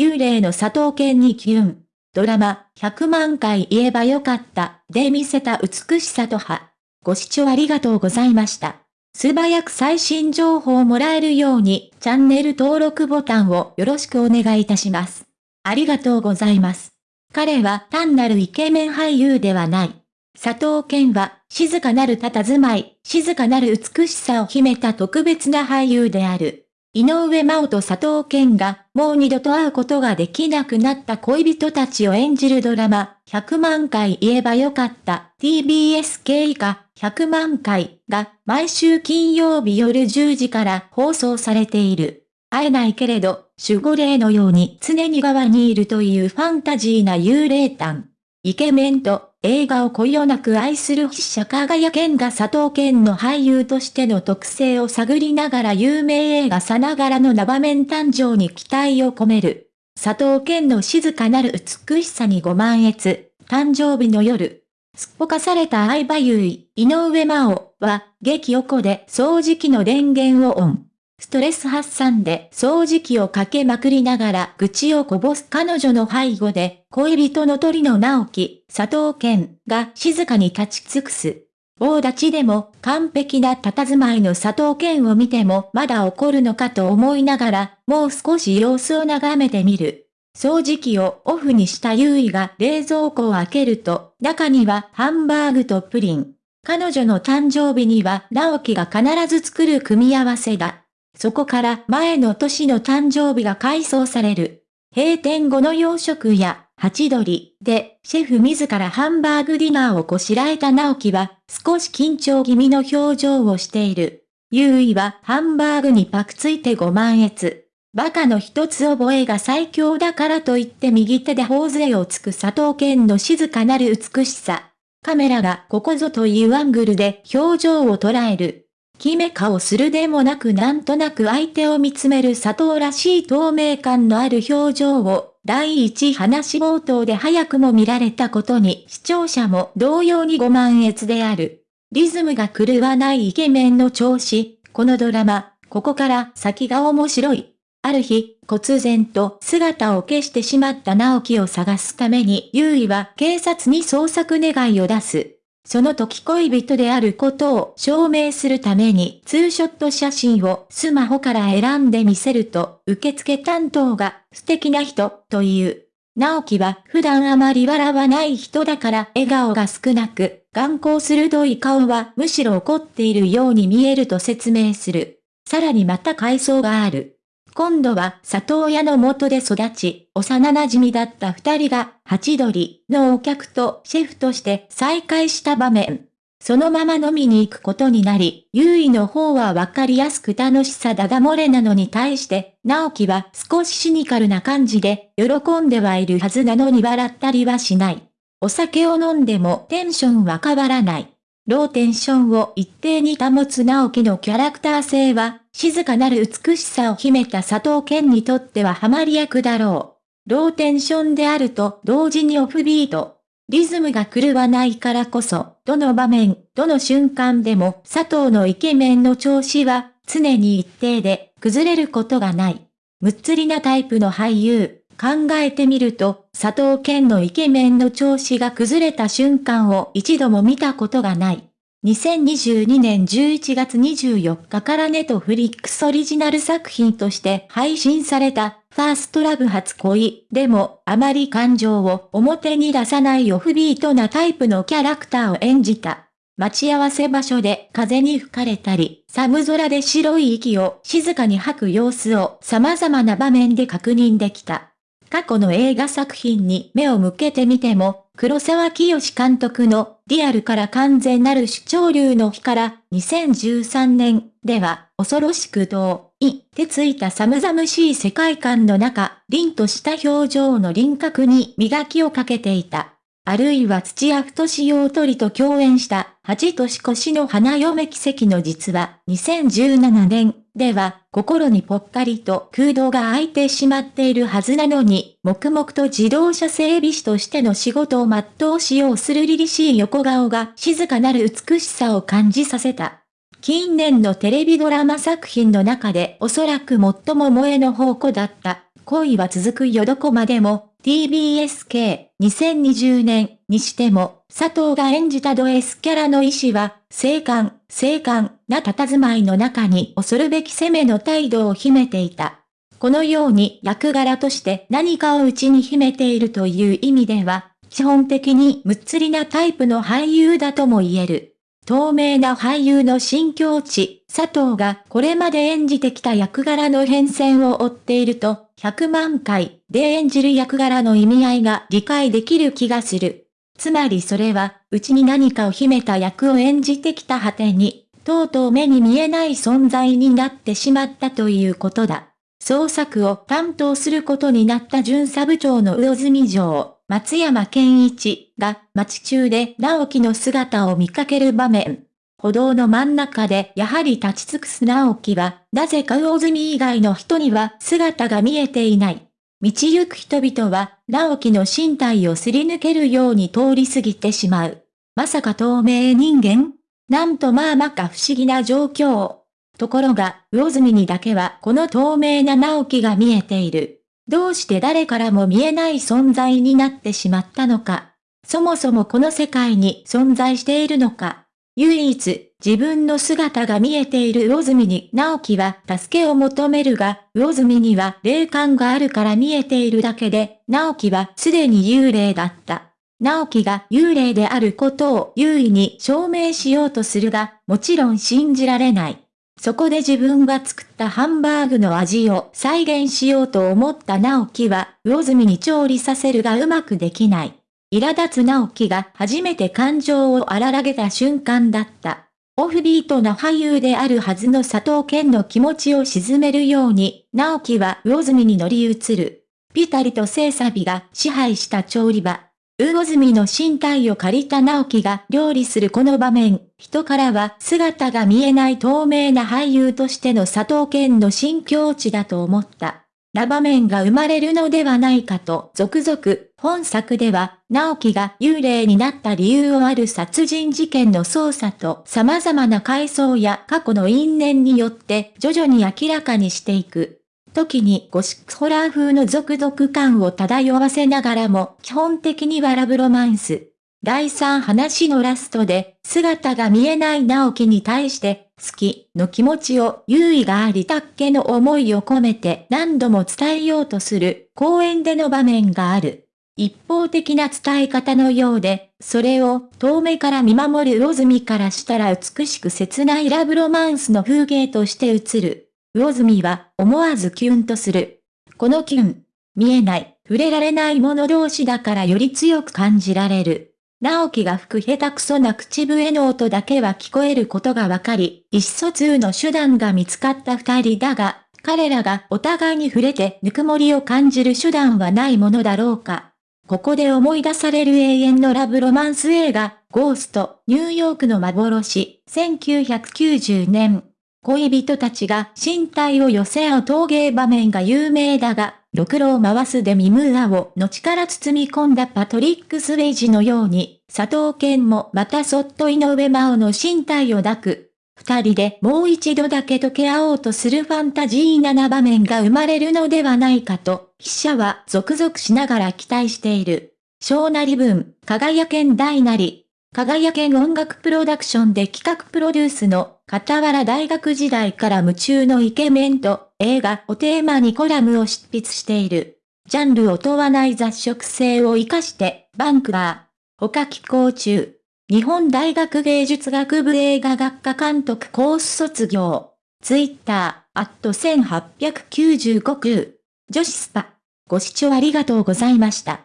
幽霊の佐藤健にキュン。ドラマ、100万回言えばよかった、で見せた美しさと歯。ご視聴ありがとうございました。素早く最新情報をもらえるように、チャンネル登録ボタンをよろしくお願いいたします。ありがとうございます。彼は単なるイケメン俳優ではない。佐藤健は、静かなる佇まい、静かなる美しさを秘めた特別な俳優である。井上真央と佐藤健が、もう二度と会うことができなくなった恋人たちを演じるドラマ、100万回言えばよかった TBS 系以下100万回が毎週金曜日夜10時から放送されている。会えないけれど、守護霊のように常に側にいるというファンタジーな幽霊譚。イケメンと映画をこよなく愛する筆者輝健が佐藤健の俳優としての特性を探りながら有名映画さながらの生面誕生に期待を込める。佐藤健の静かなる美しさにご満悦、誕生日の夜。すっぽかされた相葉優衣、井上真央は、激横で掃除機の電源をオン。ストレス発散で掃除機をかけまくりながら愚痴をこぼす彼女の背後で、恋人の鳥の直樹、佐藤健が静かに立ち尽くす。大立ちでも完璧な佇まいの佐藤健を見てもまだ怒るのかと思いながら、もう少し様子を眺めてみる。掃除機をオフにした優衣が冷蔵庫を開けると、中にはハンバーグとプリン。彼女の誕生日には直樹が必ず作る組み合わせだ。そこから前の年の誕生日が改装される。閉店後の洋食屋、八鳥で、シェフ自らハンバーグディナーをこしらえた直樹は、少し緊張気味の表情をしている。優衣はハンバーグにパクついてご満悦。バカの一つ覚えが最強だからといって右手で頬杖をつく佐藤健の静かなる美しさ。カメラがここぞというアングルで表情を捉える。決め顔するでもなくなんとなく相手を見つめる佐藤らしい透明感のある表情を、第一話冒頭で早くも見られたことに視聴者も同様にご満悦である。リズムが狂わないイケメンの調子、このドラマ、ここから先が面白い。ある日、忽然と姿を消してしまった直樹を探すために優衣は警察に捜索願いを出す。その時恋人であることを証明するためにツーショット写真をスマホから選んでみせると、受付担当が素敵な人という。直樹は普段あまり笑わない人だから笑顔が少なく、眼光鋭い顔はむしろ怒っているように見えると説明する。さらにまた回想がある。今度は里親の元で育ち、幼馴染だった二人が、ハチドリのお客とシェフとして再会した場面。そのまま飲みに行くことになり、優位の方はわかりやすく楽しさだだ漏れなのに対して、直樹は少しシニカルな感じで、喜んではいるはずなのに笑ったりはしない。お酒を飲んでもテンションは変わらない。ローテンションを一定に保つ直樹のキャラクター性は、静かなる美しさを秘めた佐藤健にとってはハマり役だろう。ローテンションであると同時にオフビート。リズムが狂わないからこそ、どの場面、どの瞬間でも佐藤のイケメンの調子は常に一定で崩れることがない。むっつりなタイプの俳優。考えてみると、佐藤健のイケメンの調子が崩れた瞬間を一度も見たことがない。2022年11月24日からネットフリックスオリジナル作品として配信されたファーストラブ初恋でもあまり感情を表に出さないオフビートなタイプのキャラクターを演じた。待ち合わせ場所で風に吹かれたり、寒空で白い息を静かに吐く様子を様々な場面で確認できた。過去の映画作品に目を向けてみても、黒沢清監督のリアルから完全なる主張流の日から2013年では恐ろしく遠いってついた寒々しい世界観の中、凛とした表情の輪郭に磨きをかけていた。あるいは土屋太志用鳥と共演した八年越しの花嫁奇跡の実は2017年では心にぽっかりと空洞が空いてしまっているはずなのに黙々と自動車整備士としての仕事を全うしようする凛々しい横顔が静かなる美しさを感じさせた。近年のテレビドラマ作品の中でおそらく最も萌えの宝庫だった恋は続くよどこまでも、TBSK2020 年にしても、佐藤が演じたド S キャラの意志は、静観、静観な佇まいの中に恐るべき攻めの態度を秘めていた。このように役柄として何かを内に秘めているという意味では、基本的にむっつりなタイプの俳優だとも言える。透明な俳優の新境地、佐藤がこれまで演じてきた役柄の変遷を追っていると、100万回で演じる役柄の意味合いが理解できる気がする。つまりそれは、うちに何かを秘めた役を演じてきた果てに、とうとう目に見えない存在になってしまったということだ。創作を担当することになった巡査部長の魚住城、松山健一が街中で直樹の姿を見かける場面。歩道の真ん中でやはり立ち尽くす直樹は、なぜか魚住以外の人には姿が見えていない。道行く人々は、直樹の身体をすり抜けるように通り過ぎてしまう。まさか透明人間？なんとまあまか不思議な状況。ところが、魚住にだけはこの透明な直樹が見えている。どうして誰からも見えない存在になってしまったのか。そもそもこの世界に存在しているのか。唯一、自分の姿が見えている魚住に直樹は助けを求めるが、魚住には霊感があるから見えているだけで、直樹はすでに幽霊だった。直樹が幽霊であることを優位に証明しようとするが、もちろん信じられない。そこで自分が作ったハンバーグの味を再現しようと思った直樹は、魚住に調理させるがうまくできない。苛立つ直樹が初めて感情を荒らげた瞬間だった。オフビートな俳優であるはずの佐藤健の気持ちを沈めるように、直樹は魚住に乗り移る。ピタリと聖サビが支配した調理場。魚住の身体を借りた直樹が料理するこの場面、人からは姿が見えない透明な俳優としての佐藤健の新境地だと思った。な場面が生まれるのではないかと続々、本作では、直樹が幽霊になった理由をある殺人事件の捜査と様々な回想や過去の因縁によって徐々に明らかにしていく。時にゴシックホラー風の続々感を漂わせながらも基本的にはラブロマンス。第3話のラストで姿が見えない直樹に対して好きの気持ちを優位がありたっけの思いを込めて何度も伝えようとする公園での場面がある。一方的な伝え方のようで、それを遠目から見守る魚住からしたら美しく切ないラブロマンスの風景として映る。魚住は思わずキュンとする。このキュン、見えない、触れられない者同士だからより強く感じられる。直樹が吹く下手くそな口笛の音だけは聞こえることがわかり、意思疎通の手段が見つかった二人だが、彼らがお互いに触れてぬくもりを感じる手段はないものだろうか。ここで思い出される永遠のラブロマンス映画、ゴースト、ニューヨークの幻、1990年、恋人たちが身体を寄せ合う陶芸場面が有名だが、ろくろを回すデミムーアを後から包み込んだパトリック・スウェイジのように、佐藤健もまたそっと井上真央の身体を抱く。二人でもう一度だけ溶け合おうとするファンタジーなな場面が生まれるのではないかと、記者は続々しながら期待している。小なり文、輝けん大なり、輝けん音楽プロダクションで企画プロデュースの傍ら大学時代から夢中のイケメンと映画をテーマにコラムを執筆している。ジャンルを問わない雑食性を活かしてバンクラー。他寄稿中。日本大学芸術学部映画学科監督コース卒業。ツイッター、アット1895空。女子スパ。ご視聴ありがとうございました。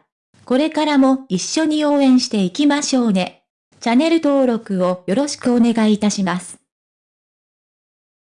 これからも一緒に応援していきましょうね。チャンネル登録をよろしくお願いいたします。